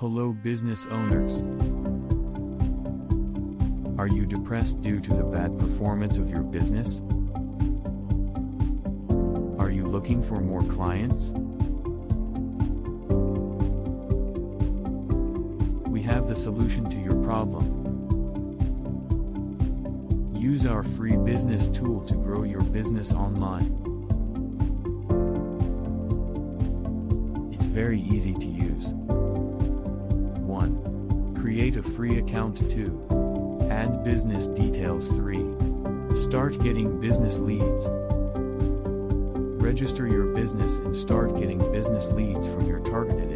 Hello business owners. Are you depressed due to the bad performance of your business? Are you looking for more clients? We have the solution to your problem. Use our free business tool to grow your business online. It's very easy to use. 1. Create a free account 2. Add business details 3. Start getting business leads. Register your business and start getting business leads from your targeted.